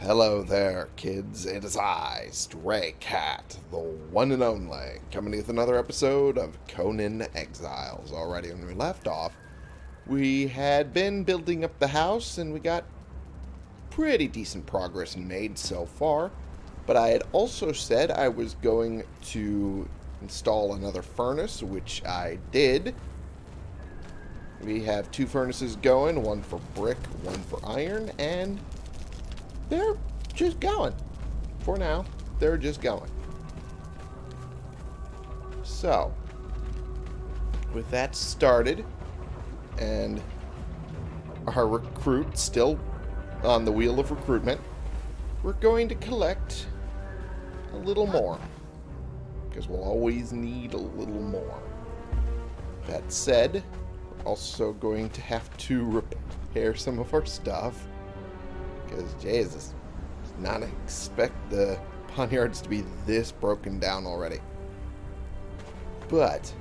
Hello there, kids. It is I, Stray Cat, the one and only, coming with another episode of Conan Exiles. Already when we left off, we had been building up the house, and we got pretty decent progress made so far. But I had also said I was going to install another furnace, which I did. We have two furnaces going, one for brick, one for iron, and they're just going. For now, they're just going. So, with that started, and our recruit still on the wheel of recruitment, we're going to collect a little more. Because we'll always need a little more. That said, we're also going to have to repair some of our stuff. Because, Jesus, did not expect the poniards to be this broken down already. But,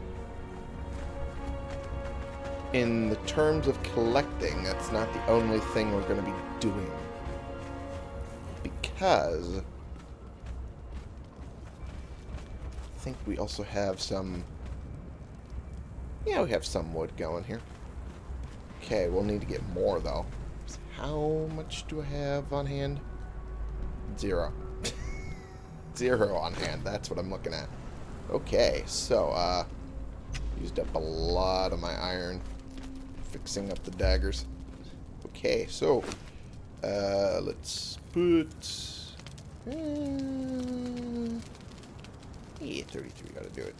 in the terms of collecting, that's not the only thing we're going to be doing. Because, I think we also have some, yeah, we have some wood going here. Okay, we'll need to get more, though. How much do I have on hand? Zero. Zero on hand. That's what I'm looking at. Okay, so, uh, used up a lot of my iron fixing up the daggers. Okay, so, uh, let's put, uh, yeah, 33 gotta do it.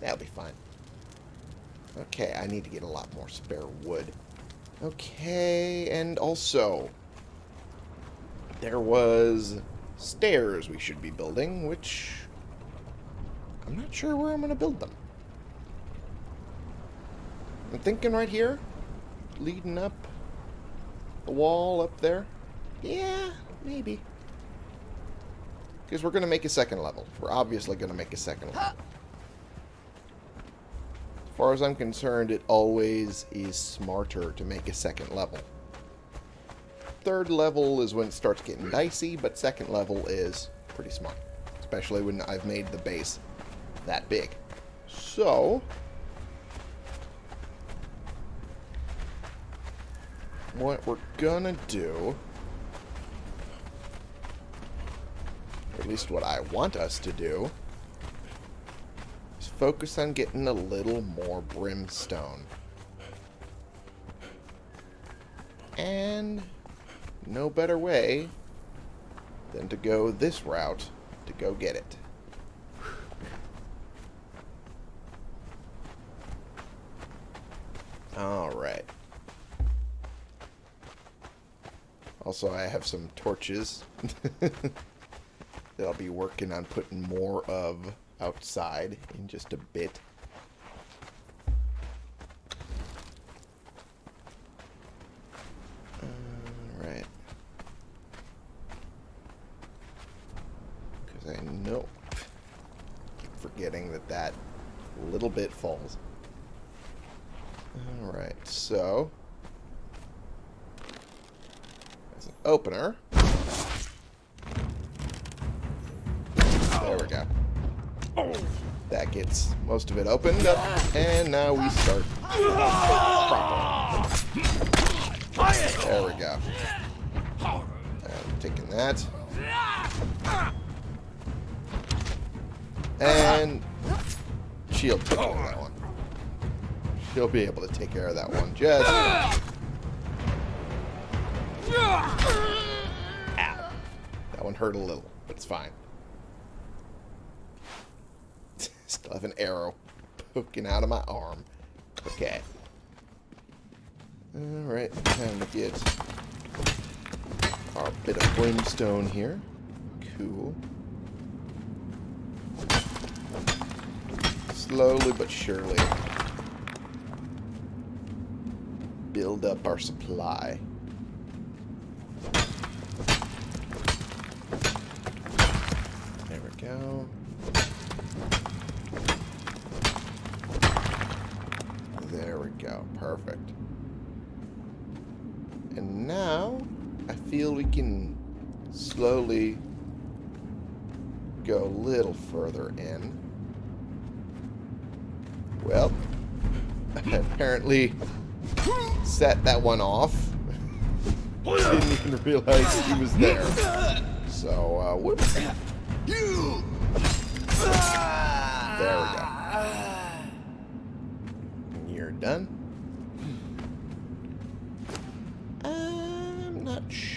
That'll be fine. Okay, I need to get a lot more spare wood. Okay, and also, there was stairs we should be building, which I'm not sure where I'm going to build them. I'm thinking right here, leading up the wall up there. Yeah, maybe. Because we're going to make a second level. We're obviously going to make a second level. Far as I'm concerned, it always is smarter to make a second level. Third level is when it starts getting dicey, but second level is pretty smart. Especially when I've made the base that big. So, what we're gonna do, or at least what I want us to do, focus on getting a little more brimstone. And no better way than to go this route to go get it. Alright. Also, I have some torches that I'll be working on putting more of outside in just a bit. Alright. Because I know... keep forgetting that that little bit falls. Alright, so... As an opener... most of it opened up, and now we start There we go. I'm taking that. And shield take care of that one. She'll be able to take care of that one. Just. Ow. That one hurt a little, but it's fine. Still have an arrow poking out of my arm. Okay. Alright, time to get our bit of brimstone here. Cool. Slowly but surely build up our supply. There we go. Perfect. And now, I feel we can slowly go a little further in. Well, apparently set that one off. Didn't even realize he was there. So, uh, whoops. There we go. You're done.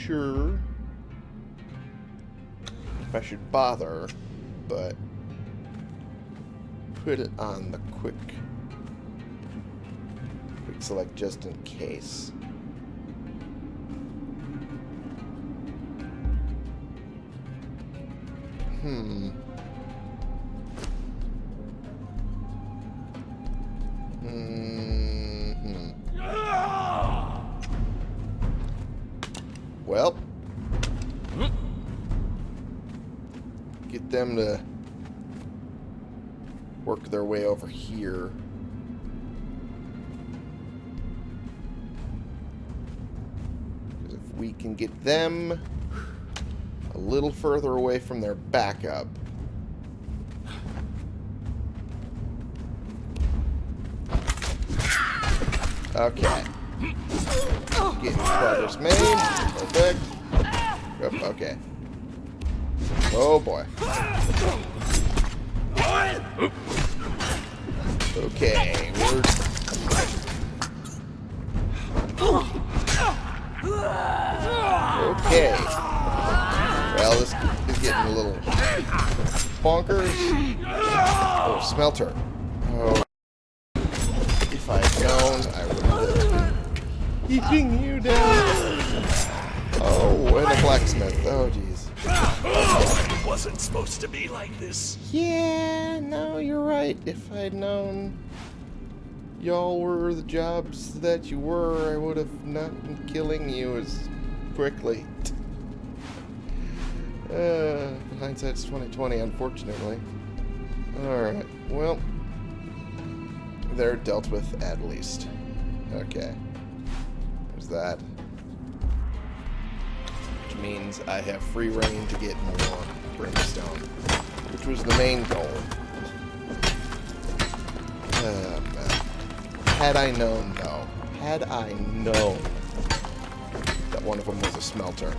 Sure if I should bother, but put it on the quick quick select just in case. Hmm. Them to work their way over here. Because if we can get them a little further away from their backup. Okay. Getting progress made. Perfect. Okay. Oh boy. Okay, we're... Okay. Well, this is getting a little bonkers. Oh, smelter. Like this. Yeah, no, you're right. If I'd known y'all were the jobs that you were, I would have not been killing you as quickly. Uh, hindsight's 2020, unfortunately. Alright, well, they're dealt with at least. Okay. There's that. Which means I have free rein to get more brimstone. Which was the main goal. Oh. Had I known, though, had I known that one of them was a smelter,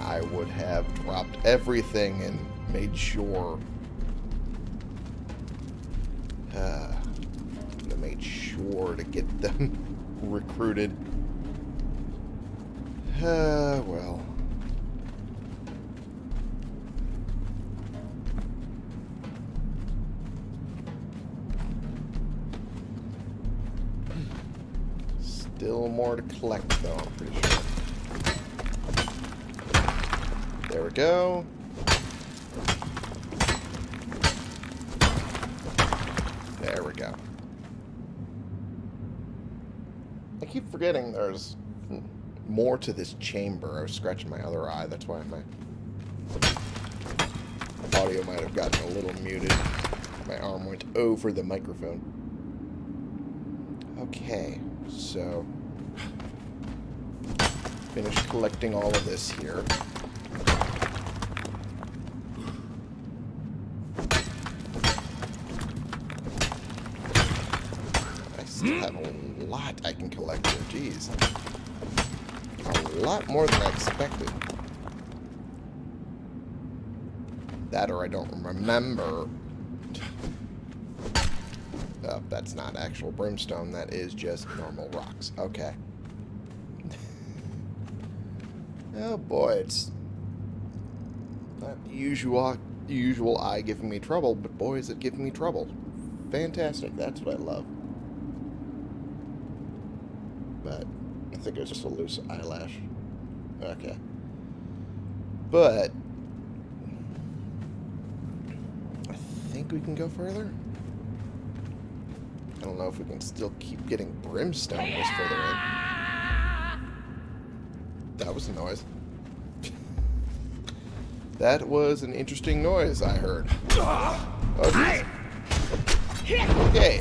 I would have dropped everything and made sure. Uh, made sure to get them recruited. Uh, well. Still more to collect, though, I'm pretty sure. There we go. There we go. I keep forgetting there's more to this chamber. I was scratching my other eye. That's why my audio might have gotten a little muted. My arm went over the microphone. Okay, so finish collecting all of this here. I still have a lot I can collect here. Jeez. A lot more than I expected. That or I don't remember. That's not actual brimstone. That is just normal rocks. Okay. oh boy, it's not usual, usual eye giving me trouble, but boy is it giving me trouble. Fantastic. That's what I love. But I think it was just a loose eyelash. Okay. But I think we can go further. Know if we can still keep getting brimstone this further in. That was a noise. that was an interesting noise I heard. Oh. Okay,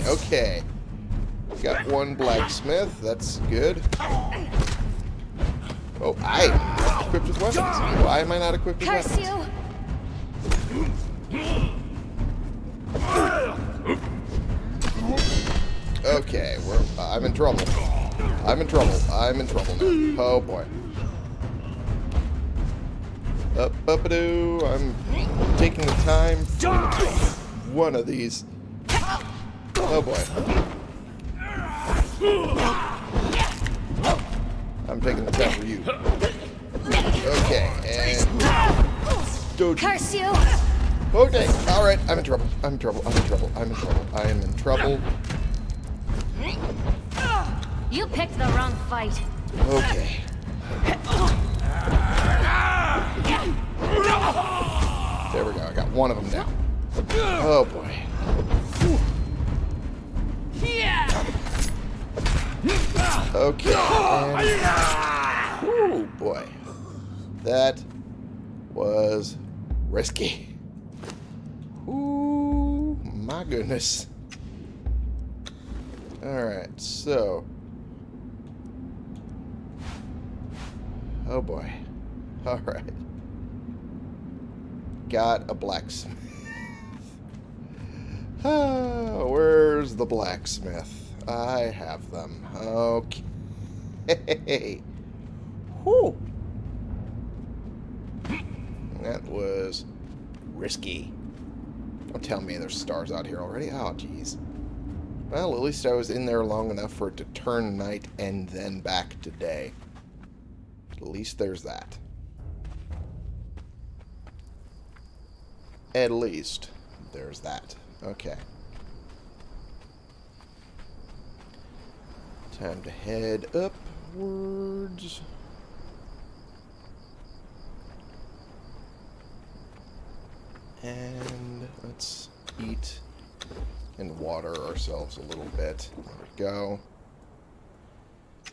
okay. Got one blacksmith. That's good. Oh, I equipped with weapons. Why am I not equipped with Curse weapons? you! Okay, we're, uh, I'm in trouble. I'm in trouble. I'm in trouble now. Oh boy. Up, up doo. I'm taking the time for one of these. Oh boy. I'm taking the time for you. Okay, and Doji. Curse you! Okay, alright, I'm in trouble. I'm in trouble. I'm in trouble. I'm in trouble. I am in trouble. You picked the wrong fight. Okay. There we go. I got one of them down. Oh boy. Okay. And, oh boy. That was risky. Ooh, my goodness. Alright, so. Oh boy. Alright. Got a blacksmith. oh, where's the blacksmith? I have them. Okay. Whew. That was risky. Don't tell me there's stars out here already. Oh, jeez. Well, at least I was in there long enough for it to turn night and then back to day. At least there's that. At least there's that. Okay. Time to head upwards. And let's eat and water ourselves a little bit. There we go.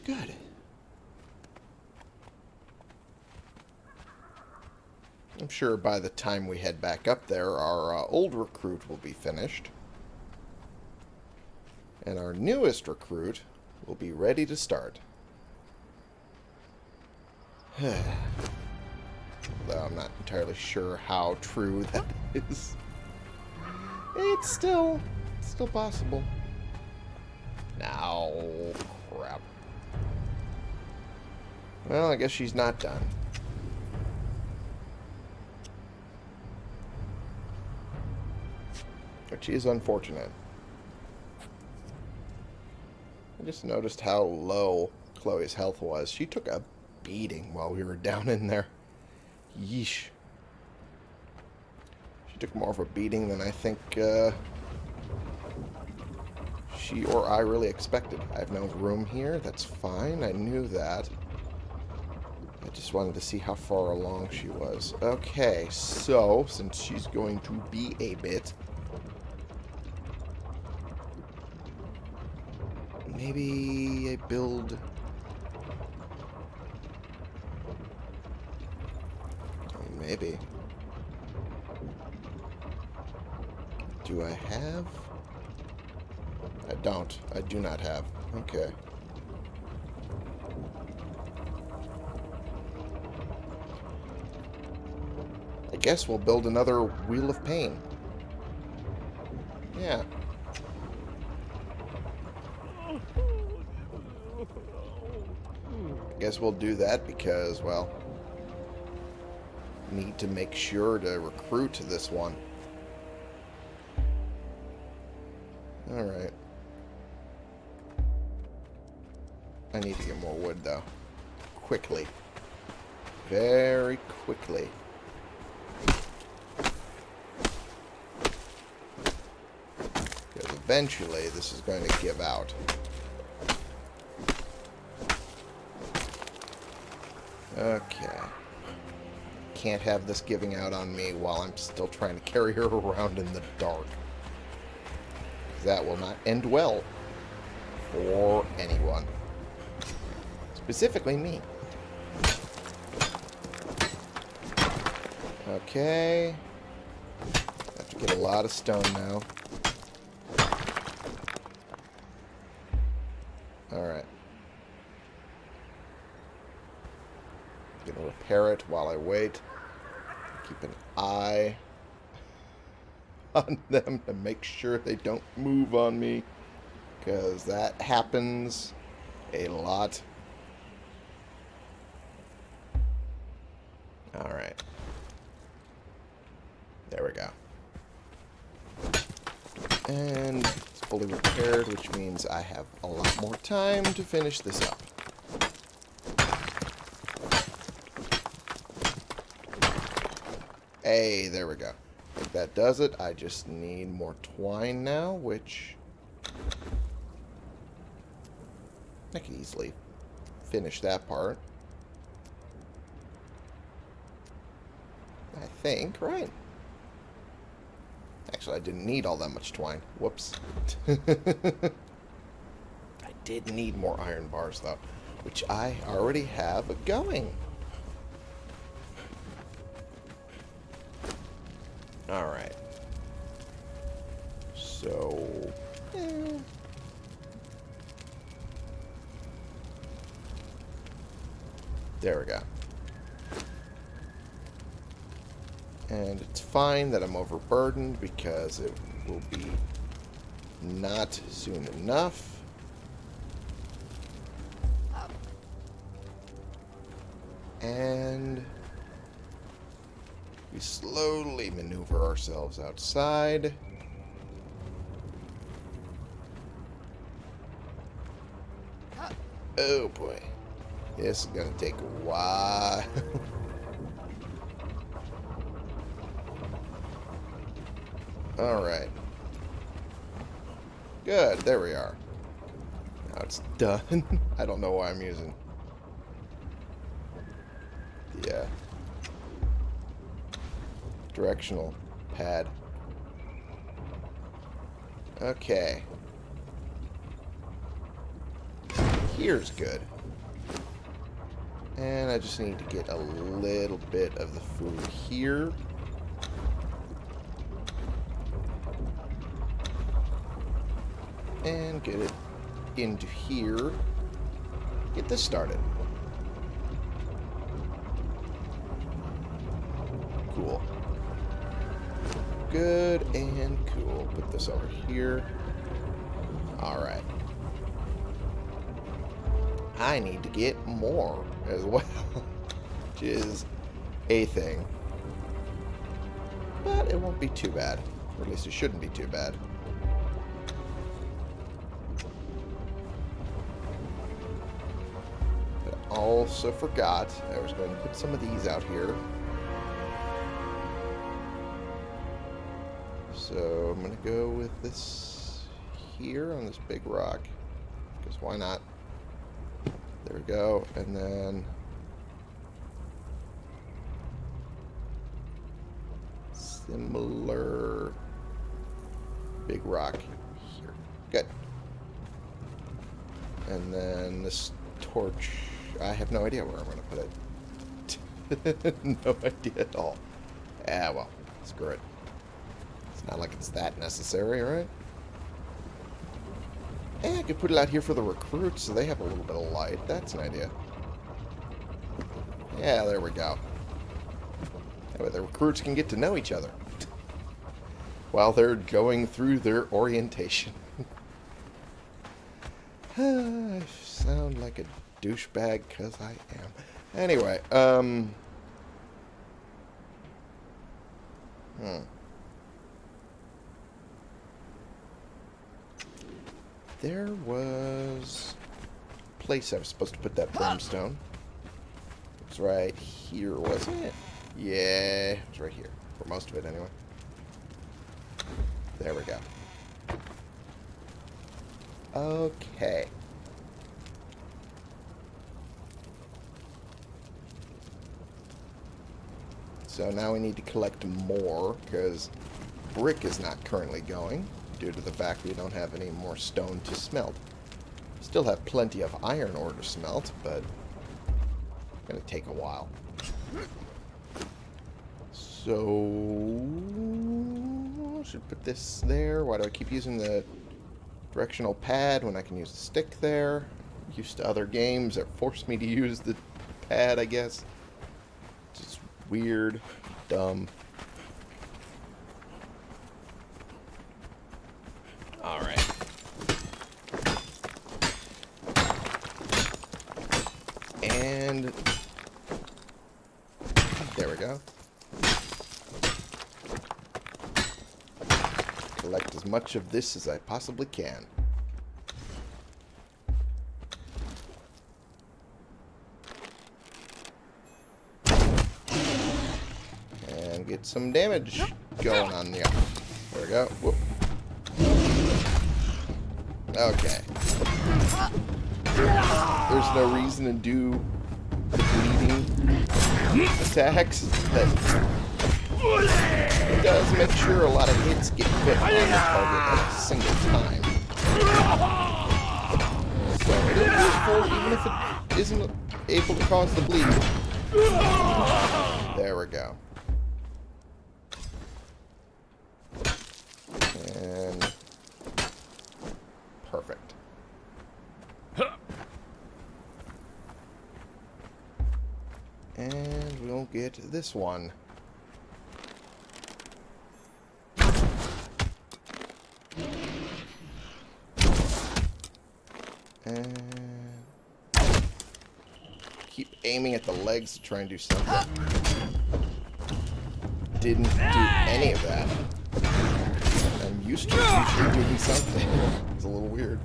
Good. I'm sure by the time we head back up there, our uh, old recruit will be finished. And our newest recruit will be ready to start. Though I'm not entirely sure how true that is. It's still, still possible. Now, crap. Well, I guess she's not done. Which is unfortunate. I just noticed how low Chloe's health was. She took a beating while we were down in there. Yeesh. She took more of a beating than I think uh, she or I really expected. I have no room here. That's fine. I knew that. I just wanted to see how far along she was. Okay, so, since she's going to be a bit... Maybe I build... Maybe. Do I have? I don't. I do not have. Okay. I guess we'll build another Wheel of Pain. Yeah. Guess we'll do that because, well, need to make sure to recruit this one. Alright. I need to get more wood, though. Quickly. Very quickly. Because eventually this is going to give out. Okay. Can't have this giving out on me while I'm still trying to carry her around in the dark. That will not end well for anyone. Specifically me. Okay. Have to get a lot of stone now. Alright. repair it while I wait. Keep an eye on them to make sure they don't move on me. Because that happens a lot. Alright. There we go. And it's fully repaired, which means I have a lot more time to finish this up. Hey, there we go. I think that does it. I just need more twine now, which... I can easily finish that part. I think, right? Actually, I didn't need all that much twine. Whoops. I did need more iron bars, though, which I already have going. Alright. So... eh. There we go. And it's fine that I'm overburdened because it will be not soon enough. And we slowly maneuver ourselves outside. Oh boy. This is to take a while. Alright. Good, there we are. Now it's done. I don't know why I'm using the uh, directional pad. Okay. Here's good. And I just need to get a little bit of the food here. And get it into here. Get this started. Cool. Good and cool. Put this over here. Alright. I need to get more as well, which is a thing. But it won't be too bad. Or at least it shouldn't be too bad. But I also forgot I was going to put some of these out here. So I'm going to go with this here on this big rock. Because why not? There we go. And then... Similar big rock here. Good. And then this torch, I have no idea where I'm going to put it. no idea at all. Ah, well, screw it. It's not like it's that necessary, right? Hey, I could put it out here for the recruits so they have a little bit of light. That's an idea. Yeah, there we go. That way the recruits can get to know each other. While they're going through their orientation. I sound like a douchebag because I am. Anyway, um... Hmm. There was a place I was supposed to put that brimstone. It was right here, wasn't it? Yeah, it was right here. For most of it, anyway. There we go. Okay. So now we need to collect more, because brick is not currently going, due to the fact we don't have any more stone to smelt. Still have plenty of iron ore to smelt, but it's going to take a while. So... Should put this there. Why do I keep using the directional pad when I can use the stick there? Used to other games that forced me to use the pad, I guess. Just weird, dumb. Alright. And there we go. Collect as much of this as I possibly can. And get some damage going on the There we go. Whoop. Okay. There's no reason to do the bleeding attacks that it does make sure a lot of hits get put on the target at a single time. So it is useful even if it isn't able to cause the bleed. There we go. And perfect. And we'll get this one. And keep aiming at the legs to try and do something. Didn't do any of that. I'm used to usually doing something. It's a little weird.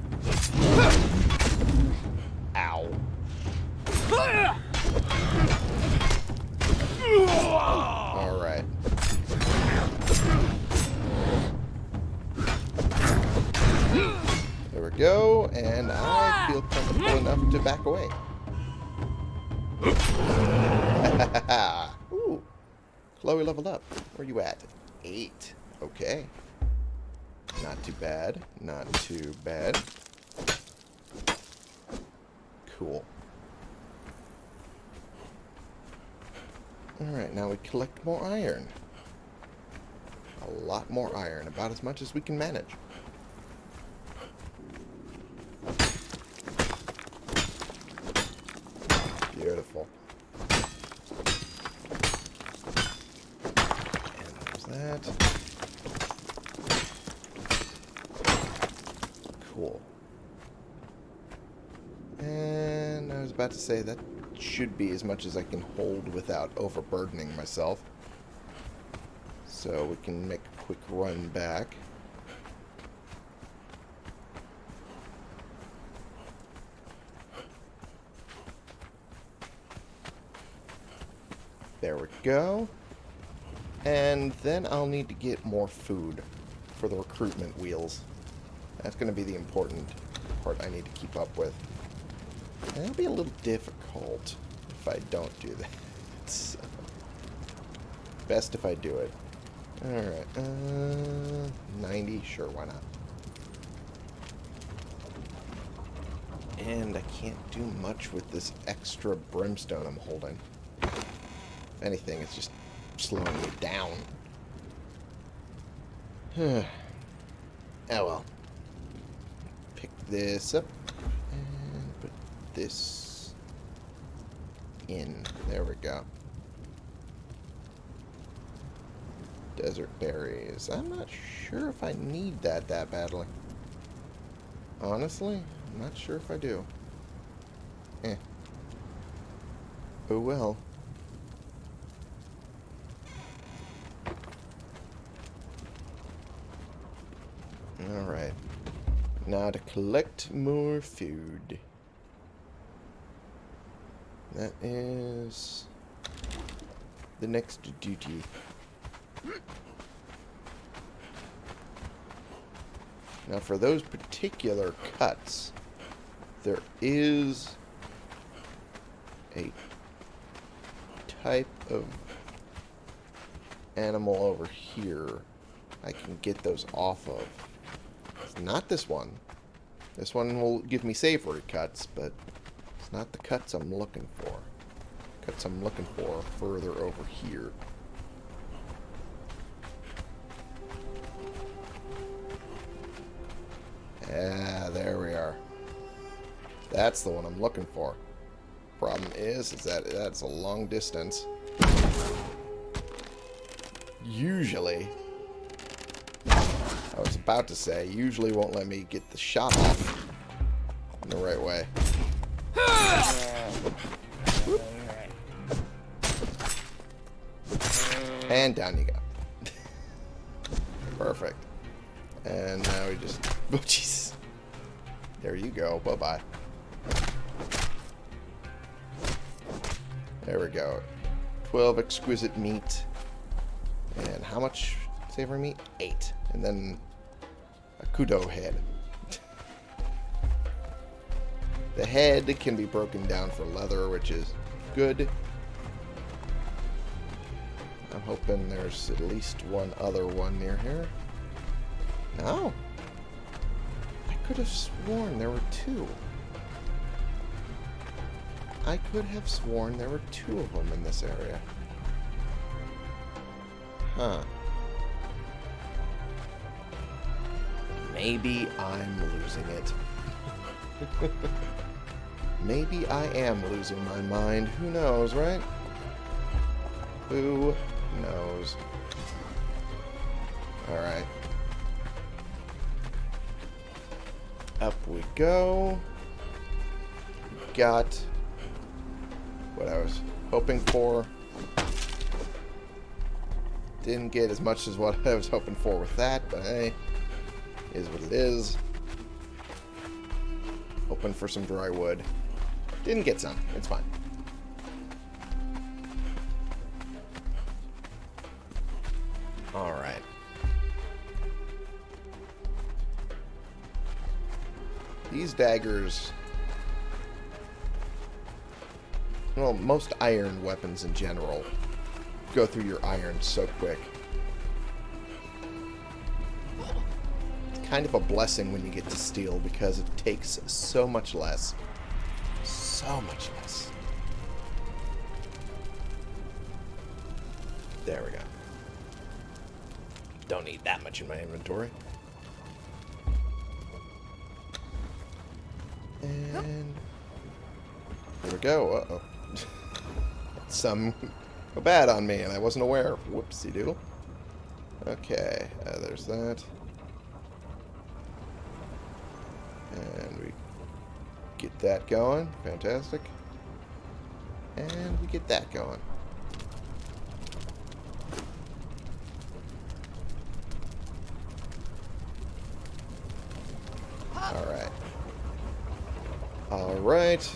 And I feel comfortable enough to back away. Ooh. Chloe leveled up. Where are you at? Eight. Okay. Not too bad. Not too bad. Cool. Alright, now we collect more iron. A lot more iron. About as much as we can manage. Beautiful. And there's that. Cool. And I was about to say that should be as much as I can hold without overburdening myself. So we can make a quick run back. There we go. And then I'll need to get more food for the recruitment wheels. That's going to be the important part I need to keep up with. And it'll be a little difficult if I don't do that. So, best if I do it. Alright, uh, 90, sure, why not? And I can't do much with this extra brimstone I'm holding. If anything, it's just slowing me down. oh well. Pick this up and put this in. There we go. Desert berries. I'm not sure if I need that that badly. Honestly, I'm not sure if I do. Eh. Oh well. Alright. Now to collect more food. That is the next duty. Now for those particular cuts, there is a type of animal over here I can get those off of. It's not this one. This one will give me savory cuts, but it's not the cuts I'm looking for. Cuts I'm looking for further over here. Yeah, there we are. That's the one I'm looking for. Problem is, is that that's a long distance. usually... I was about to say, usually won't let me get the shot off in the right way. And down you go. Perfect. And now we just... Oh, Jesus. There you go. Bye-bye. There we go. 12 exquisite meat. And how much savory meat? 8. And then a kudo head. the head can be broken down for leather, which is good. I'm hoping there's at least one other one near here. No. I could have sworn there were two. I could have sworn there were two of them in this area. Huh. Maybe I'm losing it. Maybe I am losing my mind. Who knows, right? Who knows? Alright. Up we go. Got what I was hoping for. Didn't get as much as what I was hoping for with that, but hey, is what it is. Hoping for some dry wood. Didn't get some. It's fine. Alright. These daggers... Well, most iron weapons in general go through your iron so quick. Kind of a blessing when you get to steel because it takes so much less. So much less. There we go. Don't need that much in my inventory. And here we go. Uh-oh. Some go bad on me, and I wasn't aware. Whoopsie doo. Okay, uh, there's that. Get that going. Fantastic. And we get that going. Alright. Alright.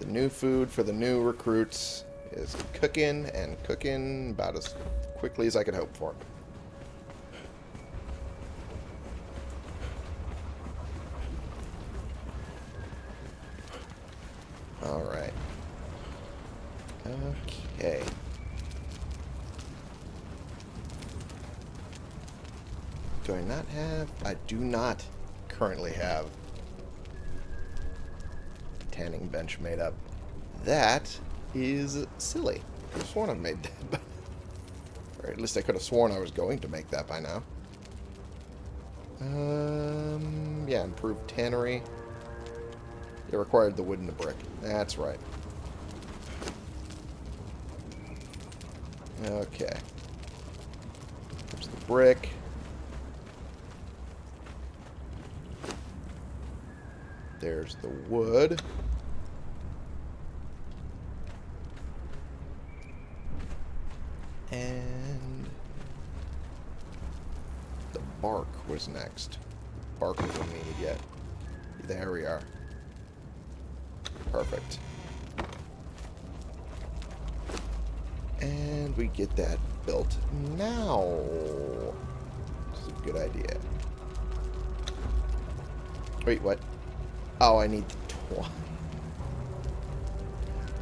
The new food for the new recruits is cooking and cooking about as quickly as I could hope for. Alright. Okay. Do I not have? I do not currently have tanning bench made up. That is silly. I could have sworn I made that. or at least I could have sworn I was going to make that by now. Um, yeah, improved tannery. It required the wood and the brick. That's right. Okay. There's the brick. There's the wood. And the bark was next. Bark wasn't needed yet. There we are. Perfect. And we get that built now. This is a good idea. Wait, what? Oh, I need the twine.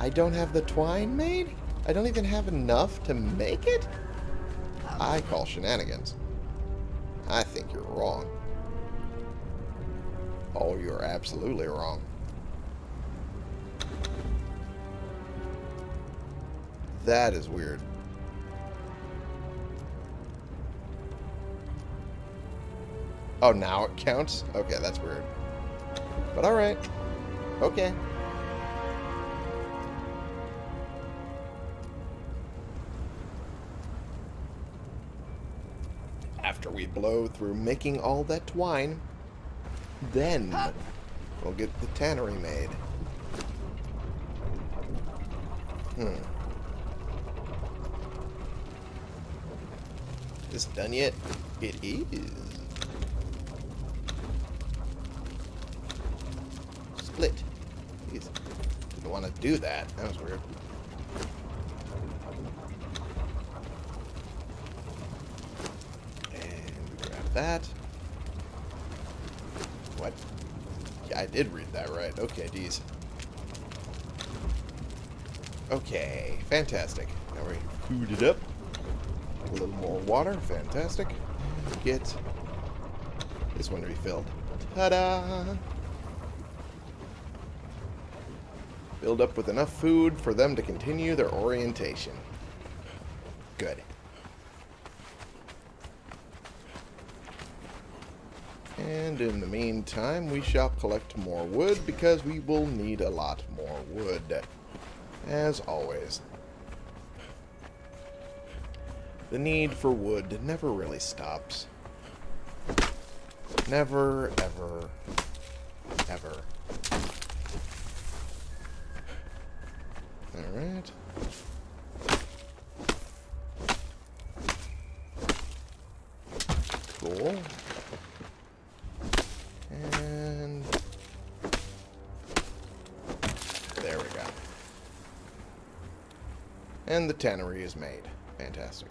I don't have the twine made? I don't even have enough to make it? I call shenanigans. I think you're wrong. Oh, you're absolutely wrong. That is weird. Oh, now it counts? Okay, that's weird. But alright. Okay. After we blow through making all that twine, then we'll get the tannery made. Hmm. Is it done yet? It is. Split. Jeez. Didn't want to do that. That was weird. And grab that. What? Yeah, I did read that right. Okay, D's. Okay, fantastic. Now we food it up. A little more water, fantastic. Get this one to. Ta-da! Build up with enough food for them to continue their orientation. Good. And in the meantime, we shall collect more wood because we will need a lot more wood. As always. The need for wood never really stops. Never, ever, ever. Alright. Cool. And... There we go. And the tannery is made. Fantastic.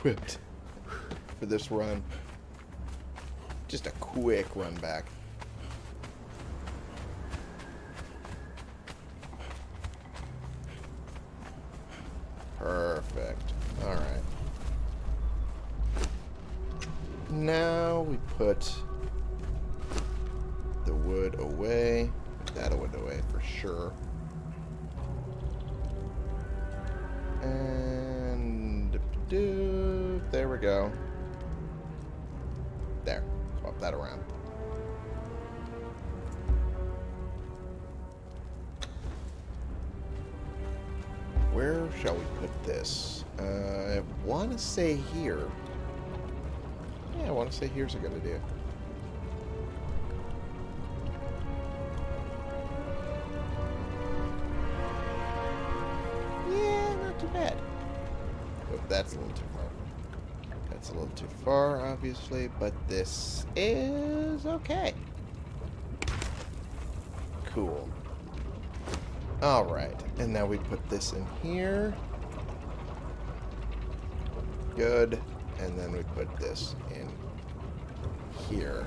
Equipped for this run. Just a quick run back. There we go. There. Swap that around. Where shall we put this? Uh, I want to say here. Yeah, I want to say here's a good idea. A little too far, obviously, but this is okay. Cool. Alright, and now we put this in here. Good. And then we put this in here.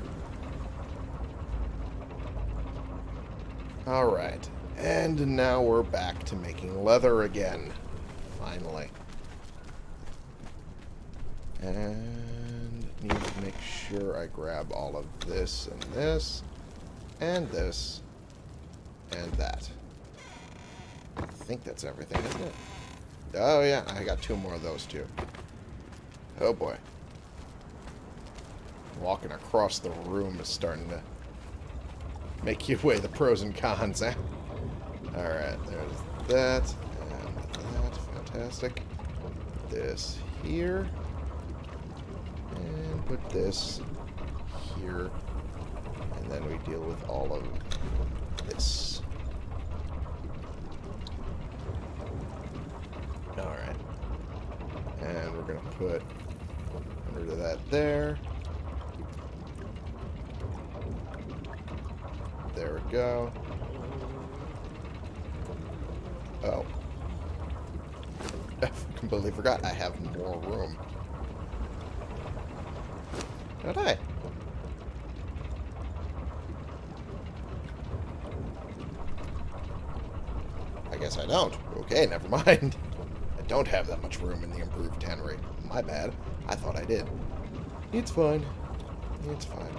Alright. And now we're back to making leather again. Finally. And need to make sure I grab all of this and this. And this. And that. I think that's everything, isn't it? Oh, yeah. I got two more of those, too. Oh, boy. Walking across the room is starting to make you weigh the pros and cons, eh? Alright, there's that, and that. Fantastic. This here. Put this here. And then we deal with all of this. Alright. And we're going to put under that there. There we go. Oh. I completely forgot I have more room. Did I? I guess I don't. Okay, never mind. I don't have that much room in the improved tannery. My bad. I thought I did. It's fine. It's fine.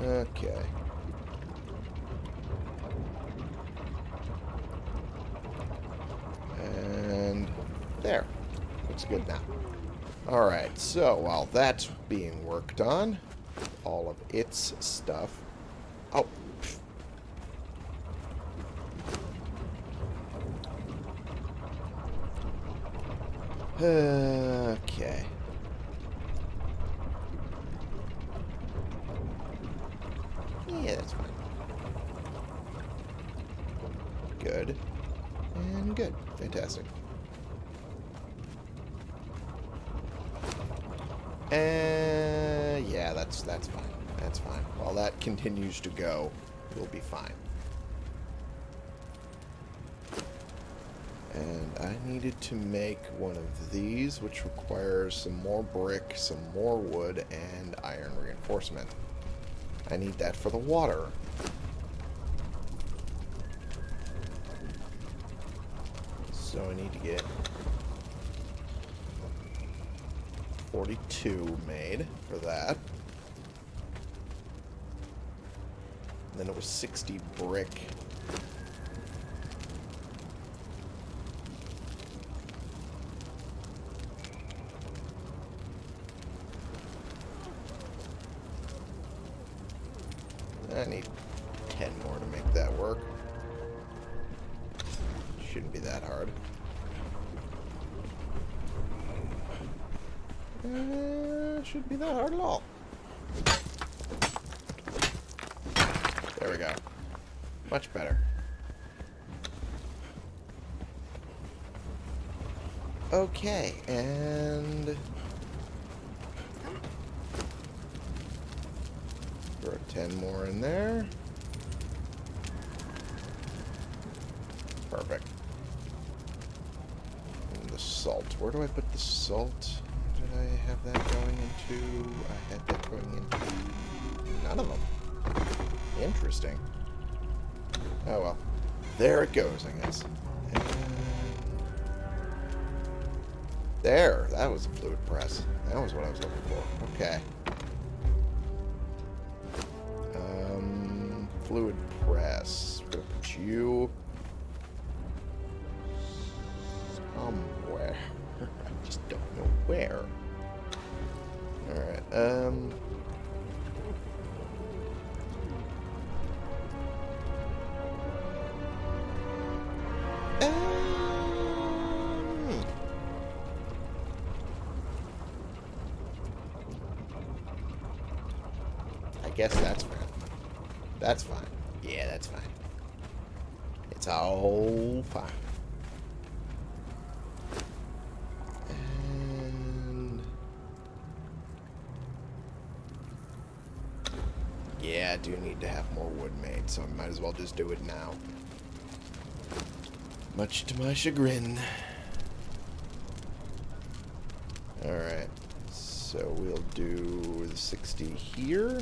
Okay. And there. Looks good now. Alright, so while that's being worked on, all of its stuff. Oh. Okay. Yeah, that's fine. Good. And good. Fantastic. And yeah, that's that's fine. That's fine. While that continues to go, we'll be fine. And I needed to make one of these, which requires some more brick, some more wood, and iron reinforcement. I need that for the water. So I need to get 42 made for that. And then it was 60 brick. I need 10 more to make that work. Shouldn't be that hard. Uh, shouldn't be that hard at all. There we go. Much better. Okay, and... Throw 10 more in there. Perfect. And the salt. Where do I put the salt? Did I have that going into? I had that going into none of them. Interesting. Oh well. There it goes, I guess. There. That was a fluid press. That was what I was looking for. Okay. Um, fluid press. We're gonna put you somewhere. I just don't know where. Alright, um... um, guess that's fine. That's fine. Yeah, that's fine. It's all fine. And yeah, I do need to have more wood made, so I might as well just do it now. Much to my chagrin. Alright, so we'll do the 60 here.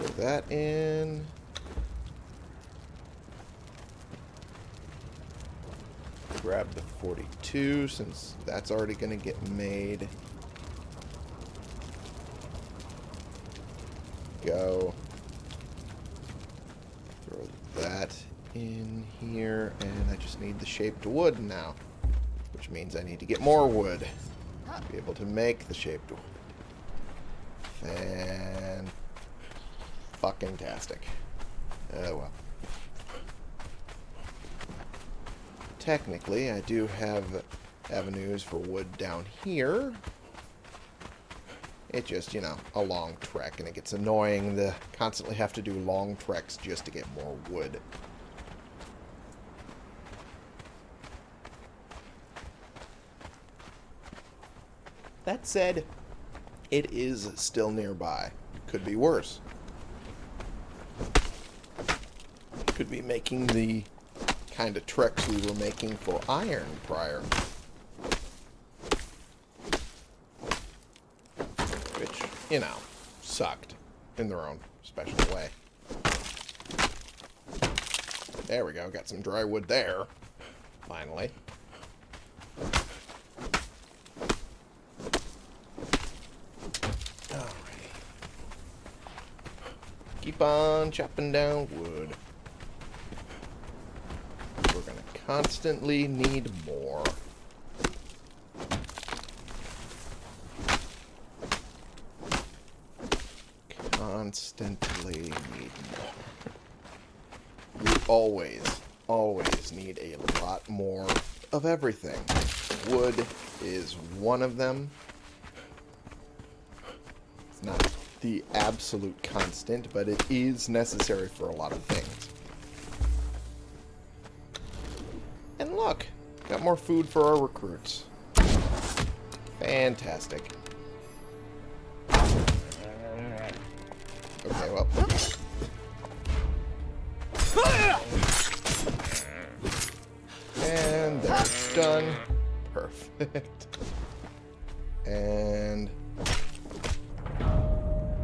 Throw that in. Grab the 42 since that's already going to get made. Go. Throw that in here, and I just need the shaped wood now. Which means I need to get more wood to be able to make the shaped wood. And fucking tastic. Oh well. Technically, I do have avenues for wood down here. It's just, you know, a long trek, and it gets annoying to constantly have to do long treks just to get more wood. That said, it is still nearby. Could be worse. Could be making the kind of treks we were making for iron prior. Which, you know, sucked in their own special way. There we go. Got some dry wood there. Finally. Keep on chopping down wood. We're going to constantly need more. Constantly need more. We always, always need a lot more of everything. Wood is one of them. It's not the absolute constant, but it is necessary for a lot of things. Got more food for our recruits. Fantastic. Okay, well. And they're done. Perfect. And...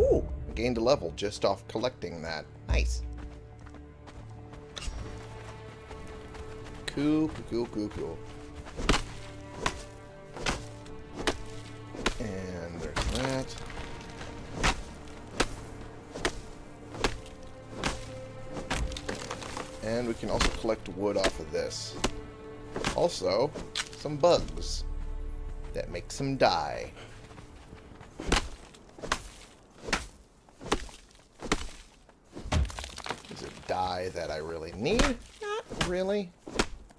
Ooh, gained a level just off collecting that. Nice. Cool, cool, cool, cool. And there's that. And we can also collect wood off of this. Also, some bugs that make some dye. Is it dye that I really need? Not really.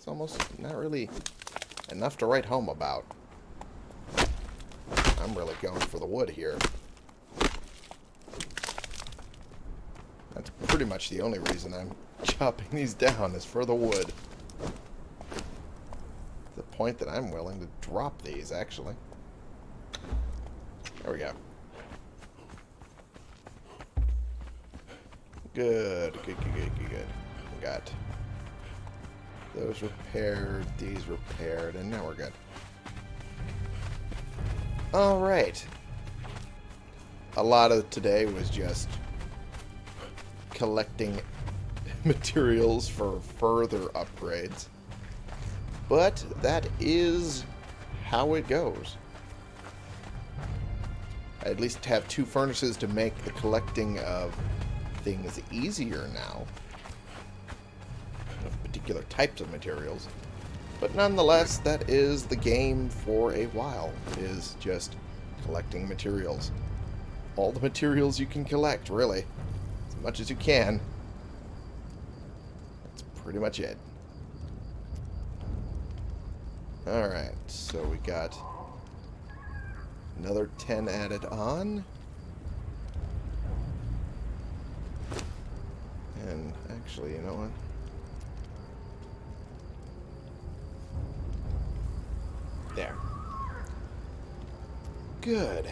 Almost not really enough to write home about. I'm really going for the wood here. That's pretty much the only reason I'm chopping these down is for the wood. The point that I'm willing to drop these, actually. There we go. Good, good, good, good, good, good. Got those repaired, these repaired, and now we're good. Alright. A lot of today was just collecting materials for further upgrades. But that is how it goes. I at least have two furnaces to make the collecting of things easier now. Particular types of materials. But nonetheless, that is the game for a while, is just collecting materials. All the materials you can collect, really. As much as you can. That's pretty much it. Alright, so we got another 10 added on. And actually, you know what? There. Good.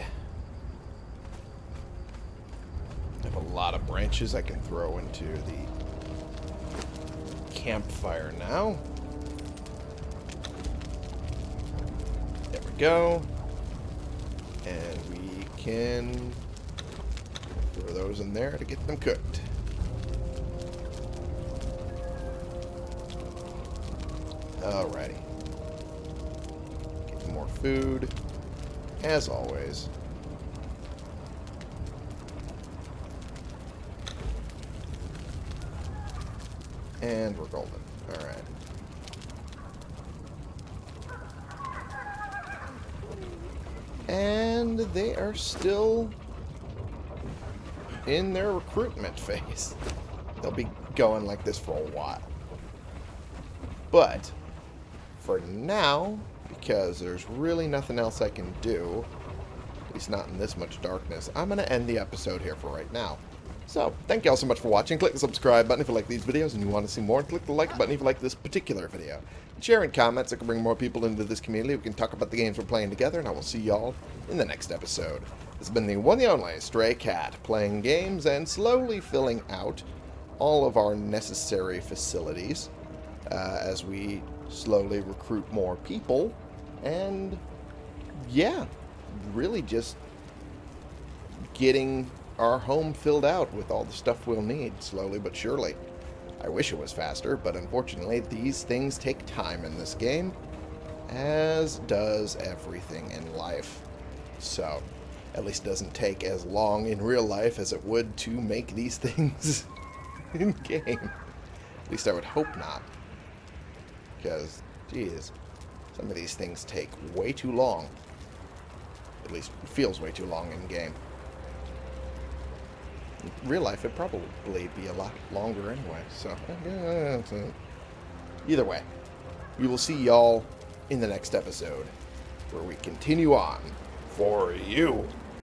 I have a lot of branches I can throw into the campfire now. There we go. And we can throw those in there to get them cooked. Alrighty. Get more food, as always. And we're golden. Alright. And they are still in their recruitment phase. They'll be going like this for a while. But, for now, because there's really nothing else I can do, at least not in this much darkness, I'm going to end the episode here for right now. So, thank you all so much for watching. Click the subscribe button if you like these videos and you want to see more. Click the like button if you like this particular video. Share in comments. I can bring more people into this community. We can talk about the games we're playing together. And I will see y'all in the next episode. This has been the one and only Stray Cat, playing games and slowly filling out all of our necessary facilities uh, as we slowly recruit more people. And, yeah, really just getting our home filled out with all the stuff we'll need, slowly but surely. I wish it was faster, but unfortunately these things take time in this game, as does everything in life. So, at least it doesn't take as long in real life as it would to make these things in game. At least I would hope not. Because, geez, some of these things take way too long. At least feels way too long in game. In real life, it'd probably be a lot longer anyway. So, either way, we will see y'all in the next episode, where we continue on for you.